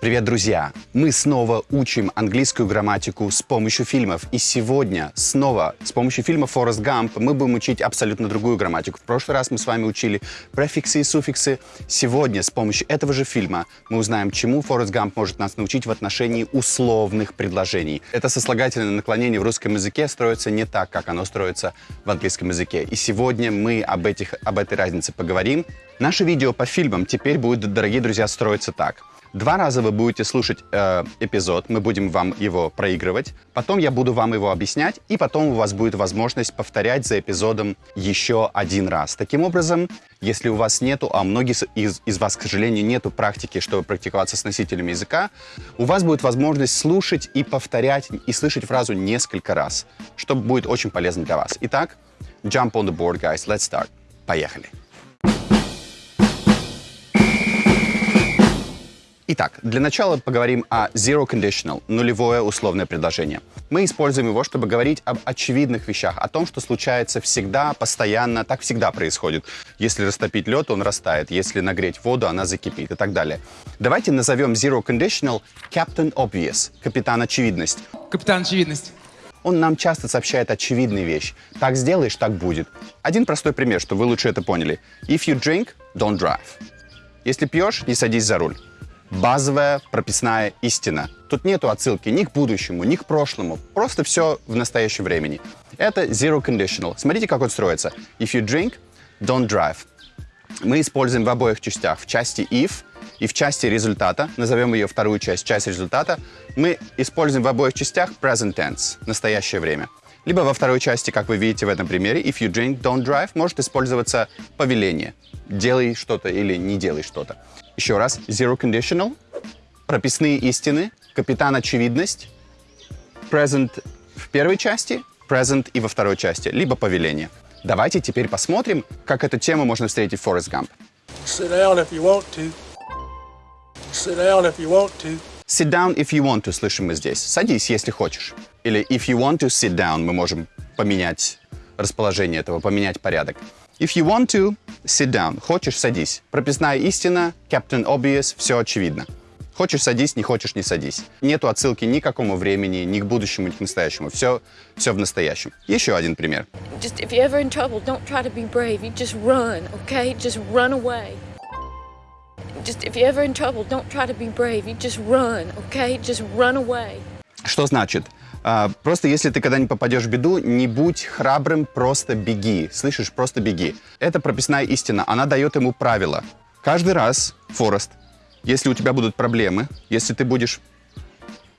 Привет, друзья! Мы снова учим английскую грамматику с помощью фильмов. И сегодня снова с помощью фильма «Форест Гамп» мы будем учить абсолютно другую грамматику. В прошлый раз мы с вами учили префиксы и суффиксы. Сегодня с помощью этого же фильма мы узнаем, чему Форест Гамп может нас научить в отношении условных предложений. Это сослагательное наклонение в русском языке строится не так, как оно строится в английском языке. И сегодня мы об, этих, об этой разнице поговорим. Наше видео по фильмам теперь будет, дорогие друзья, строиться так – Два раза вы будете слушать э, эпизод, мы будем вам его проигрывать, потом я буду вам его объяснять, и потом у вас будет возможность повторять за эпизодом еще один раз. Таким образом, если у вас нету, а многие из, из вас, к сожалению, нету практики, чтобы практиковаться с носителями языка, у вас будет возможность слушать и повторять, и слышать фразу несколько раз, что будет очень полезно для вас. Итак, jump on the board, guys, let's start. Поехали. Итак, для начала поговорим о zero conditional, нулевое условное предложение. Мы используем его, чтобы говорить об очевидных вещах, о том, что случается всегда, постоянно, так всегда происходит. Если растопить лед, он растает, если нагреть воду, она закипит и так далее. Давайте назовем zero conditional Captain Obvious, капитан очевидность. Капитан очевидность. Он нам часто сообщает очевидные вещи. Так сделаешь, так будет. Один простой пример, чтобы вы лучше это поняли. If you drink, don't drive. Если пьешь, не садись за руль базовая прописная истина. Тут нету отсылки ни к будущему, ни к прошлому. Просто все в настоящем времени. Это zero conditional. Смотрите, как он строится. If you drink, don't drive. Мы используем в обоих частях. В части if и в части результата, назовем ее вторую часть, часть результата, мы используем в обоих частях present tense, настоящее время. Либо во второй части, как вы видите в этом примере, if you drink, don't drive, может использоваться повеление. Делай что-то или не делай что-то. Еще раз. Zero conditional. Прописные истины. Капитан очевидность. Present в первой части. Present и во второй части. Либо повеление. Давайте теперь посмотрим, как эту тему можно встретить в Forrest Gump. Sit down if you want to. Sit down if you want to. Sit down if you want to, слышим мы здесь. Садись, если хочешь. Или if you want to sit down, мы можем поменять расположение этого, поменять порядок. If you want to, sit down. Хочешь, садись. Прописная истина, Captain Obvious, все очевидно. Хочешь, садись, не хочешь, не садись. Нету отсылки ни к какому времени, ни к будущему, ни к настоящему. Все, все в настоящем. Еще один пример. Just if you're ever in trouble, don't try to be brave. You just run, okay? Just run away. Just if you're ever in trouble, don't try to be brave. You just run, okay? Just run away. Что значит? А, просто если ты когда не попадешь в беду, не будь храбрым, просто беги. Слышишь, просто беги. Это прописная истина. Она дает ему правила. Каждый раз, Форест, если у тебя будут проблемы, если ты будешь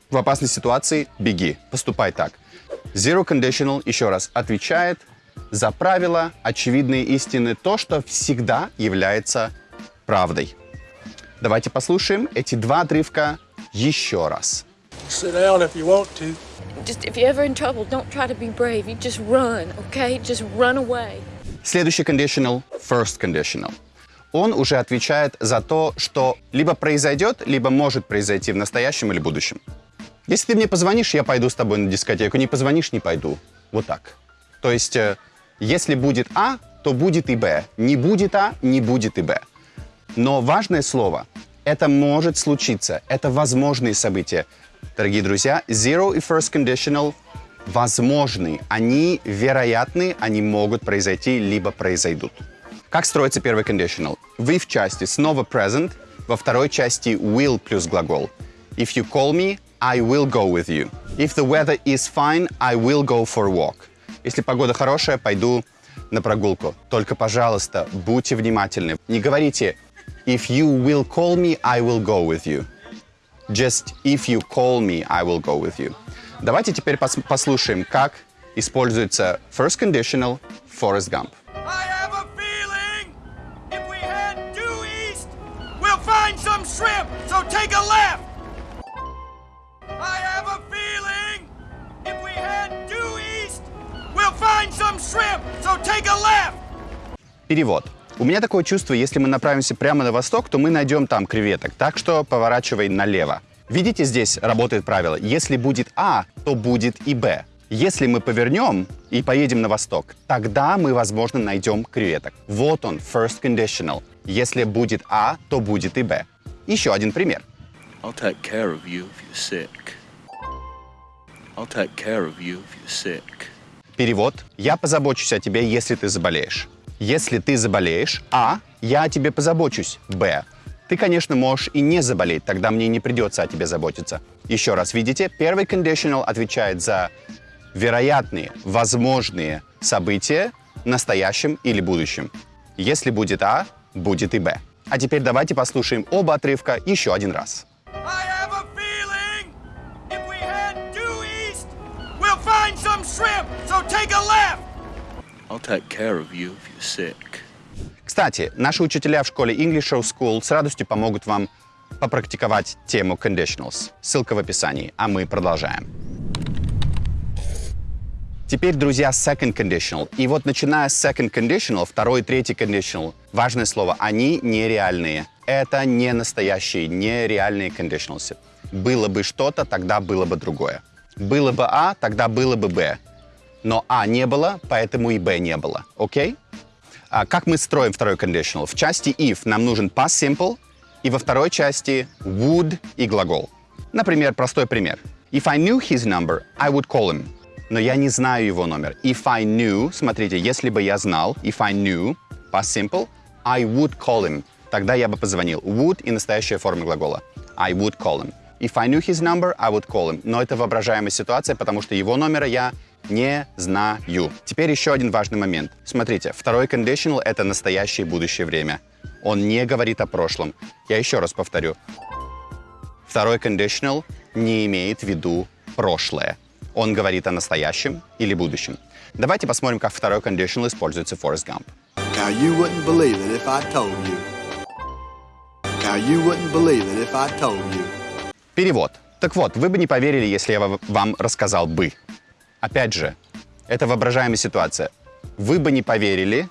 в опасной ситуации, беги. Поступай так. Zero Conditional, еще раз, отвечает за правила, очевидные истины, то, что всегда является правдой. Давайте послушаем эти два отрывка еще раз. Sit down if you want to. Just if you're ever in trouble, don't try to be brave. You just run, okay? Just run away. Следующий conditional – first conditional. Он уже отвечает за то, что либо произойдет, либо может произойти в настоящем или будущем. Если ты мне позвонишь, я пойду с тобой на дискотеку. Не позвонишь, не пойду. Вот так. То есть, э, если будет А, то будет и Б. Не будет А, не будет и Б. Но важное слово – это может случиться, это возможные события. Дорогие друзья, zero и first conditional возможны, они вероятны, они могут произойти, либо произойдут. Как строится первый conditional? Вы в части снова present, во второй части will плюс глагол. If you call me, I will go with you. If the weather is fine, I will go for a walk. Если погода хорошая, пойду на прогулку. Только, пожалуйста, будьте внимательны. Не говорите If you will call me, I will go with you. Just if you call me, I will go with you. Давайте теперь пос послушаем, как используется first conditional Forrest Gump. I have a feeling if we head due east, we'll find some shrimp, so take a left. I have a feeling if we head due east, we'll find some shrimp, so take a left. Перевод. У меня такое чувство, если мы направимся прямо на восток, то мы найдем там креветок, так что поворачивай налево. Видите, здесь работает правило. Если будет А, то будет и Б. Если мы повернем и поедем на восток, тогда мы, возможно, найдем креветок. Вот он, first conditional. Если будет А, то будет и Б. Еще один пример. I'll take care of you if you're sick. I'll take care of you if you're sick. Перевод. Я позабочусь о тебе, если ты заболеешь. Если ты заболеешь, А, я о тебе позабочусь. Б. Ты, конечно, можешь и не заболеть, тогда мне не придется о тебе заботиться. Еще раз, видите, первый conditional отвечает за вероятные, возможные события в настоящем или будущем. Если будет А, будет и Б. А теперь давайте послушаем оба отрывка еще один раз. Feeling shrimp. So take a left. Кстати, наши учителя в школе English Show School с радостью помогут вам попрактиковать тему conditionals. Ссылка в описании, а мы продолжаем. Теперь, друзья, second conditional. И вот начиная с second conditional, второй и третий conditional, важное слово, они нереальные. Это не настоящие, нереальные conditionals. Было бы что-то, тогда было бы другое. Было бы А, тогда было бы Б. Но А не было, поэтому и Б не было. Окей? А как мы строим второй conditional? В части if нам нужен past simple, и во второй части would и глагол. Например, простой пример. If I knew his number, I would call him. Но я не знаю его номер. If I knew, смотрите, если бы я знал, if I knew, past simple, I would call him. Тогда я бы позвонил. Would и настоящая форма глагола. I would call him. If I knew his number, I would call him. Но это воображаемая ситуация, потому что его номера я не знаю. Теперь еще один важный момент. Смотрите, второй conditional — это настоящее и будущее время. Он не говорит о прошлом. Я еще раз повторю. Второй conditional не имеет в виду прошлое. Он говорит о настоящем или будущем. Давайте посмотрим, как второй conditional используется в Forrest Gump. Now you wouldn't believe it if I told you. Now you wouldn't believe it if I told you. Перевод. Так вот, вы бы не поверили, если я ва- вам рассказал бы. Опять же, это воображаемая ситуация. Вы бы не поверили,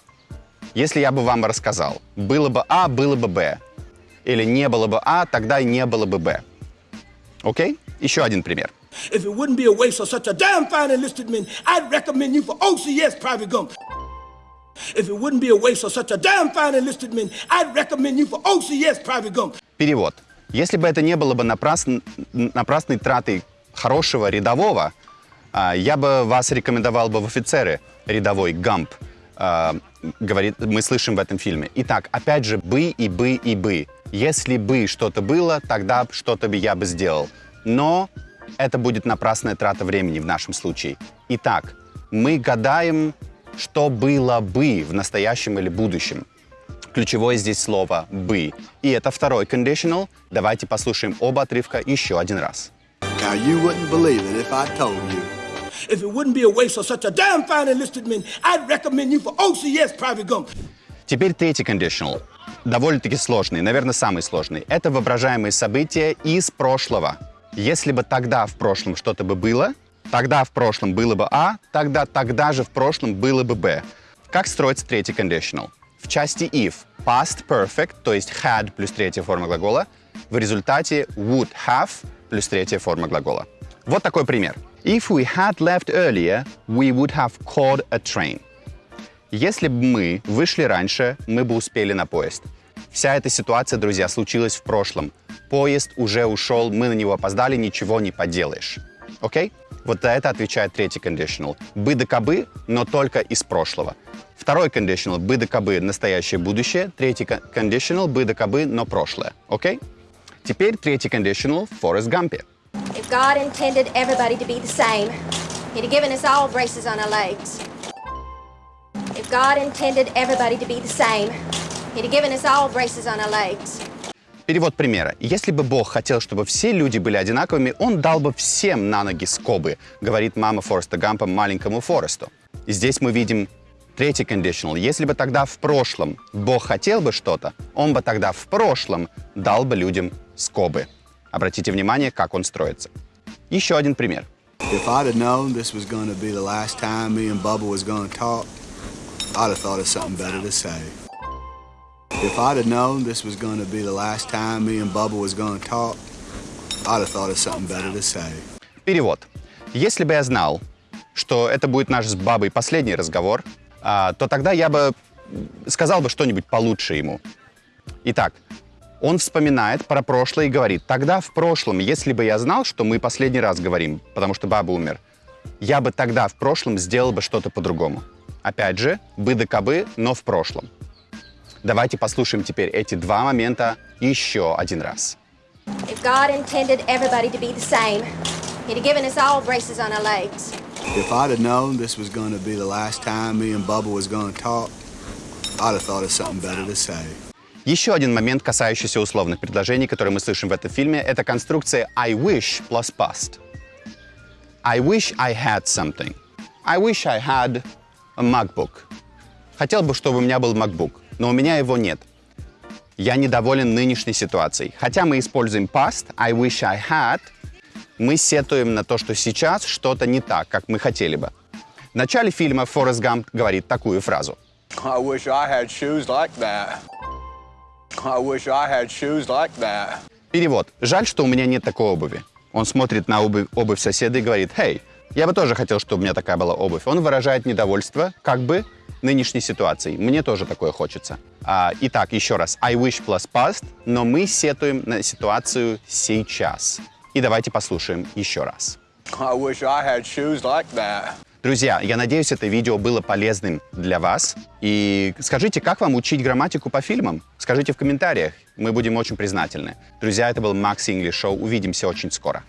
если я бы вам рассказал. Было бы А, было бы Б. Или не было бы А, тогда и не было бы Б. Окей? Еще один пример. If it wouldn't be a waste of such a damn fine enlisted men, I'd recommend you for OCS, Private Gump. If it wouldn't be a waste of such a damn fine enlisted men, I'd recommend you for OCS, Private Gump. Перевод. Если бы это не было бы напрасн- напрасной тратой хорошего рядового, я бы вас рекомендовал бы в офицеры рядовой Гамп. а, говорит, мы слышим в этом фильме. Итак, опять же, бы и бы и бы. Если бы что-то было, тогда что-то бы я бы сделал. Но это будет напрасная трата времени в нашем случае. Итак, мы гадаем, что было бы в настоящем или будущем. Ключевое здесь слово «бы». И это второй conditional. Давайте послушаем оба отрывка еще один раз. Now you wouldn't believe it if I told you. If it wouldn't be a waste of such a damn fine enlisted men, I'd recommend you for OCS, Private Gump. Теперь третий conditional. Довольно-таки сложный, наверное, самый сложный. Это воображаемые события из прошлого. Если бы тогда в прошлом что-то бы было, тогда в прошлом было бы А, тогда тогда же в прошлом было бы Б. Как строится третий conditional? В части if past perfect, то есть had плюс третья форма глагола, в результате would have плюс третья форма глагола. Вот такой пример. If we had left earlier, we would have caught a train. Если бы мы вышли раньше, мы бы успели на поезд. Вся эта ситуация, друзья, случилась в прошлом. Поезд уже ушел, мы на него опоздали, ничего не поделаешь. Окей? Вот за это отвечает третий conditional. Бы да кабы, но только из прошлого. Второй conditional – бы да кабы, настоящее будущее. Третий conditional – бы да кабы, но прошлое. Окей? Теперь третий conditional в Форест Гампе. If God intended everybody to be the same, He'd have given us all braces on our legs. If God intended everybody to be the same, He'd have given us all braces on our legs. Перевод примера. Если бы Бог хотел, чтобы все люди были одинаковыми, Он дал бы всем на ноги скобы, говорит мама Фореста Гампа маленькому Форесту. И здесь мы видим третий conditional. Если бы тогда в прошлом Бог хотел бы что-то, Он бы тогда в прошлом дал бы людям скобы. Обратите внимание, как он строится. Еще один пример. If I'd have known this was going to be the last time me and Bubba was going to talk, I'd have thought of something better to say. If I'd have known this was going to be the last time me and Bubba was going to talk, I'd have thought of something better to say. Перевод. Если бы я знал, что это будет наш с бабой последний разговор, а, то тогда я бы сказал бы что-нибудь получше ему. Итак, Он вспоминает про прошлое и говорит, тогда в прошлом, если бы я знал, что мы последний раз говорим, потому что баба умер, я бы тогда в прошлом сделал бы что-то по-другому. Опять же, бы да кабы, но в прошлом. Давайте послушаем теперь эти два момента еще один раз. If God intended everybody to be the same, He'd have given us all braces on our legs. If I'd have known this was going to be the last time me and Bubba was going to talk, I'd have thought of something better to say. Еще один момент, касающийся условных предложений, которые мы слышим в этом фильме, это конструкция I wish plus past. I wish I had something. I wish I had a MacBook. Хотел бы, чтобы у меня был MacBook, но у меня его нет. Я недоволен нынешней ситуацией. Хотя мы используем past, I wish I had, мы сетуем на то, что сейчас что-то не так, как мы хотели бы. В начале фильма Форест Гамп говорит такую фразу. I wish I had shoes like that. I wish I had shoes like that. Перевод. Жаль, что у меня нет такой обуви. Он смотрит на обувь, обувь соседа и говорит, «Хей, я бы тоже хотел, чтобы у меня такая была обувь». Он выражает недовольство, как бы, нынешней ситуацией. Мне тоже такое хочется. А, итак, еще раз. I wish plus past, но мы сетуем на ситуацию сейчас. И давайте послушаем еще раз. I wish I had shoes like that. Друзья, я надеюсь, это видео было полезным для вас. И скажите, как вам учить грамматику по фильмам? Скажите в комментариях. Мы будем очень признательны. Друзья, это был Макс English Show. Увидимся очень скоро.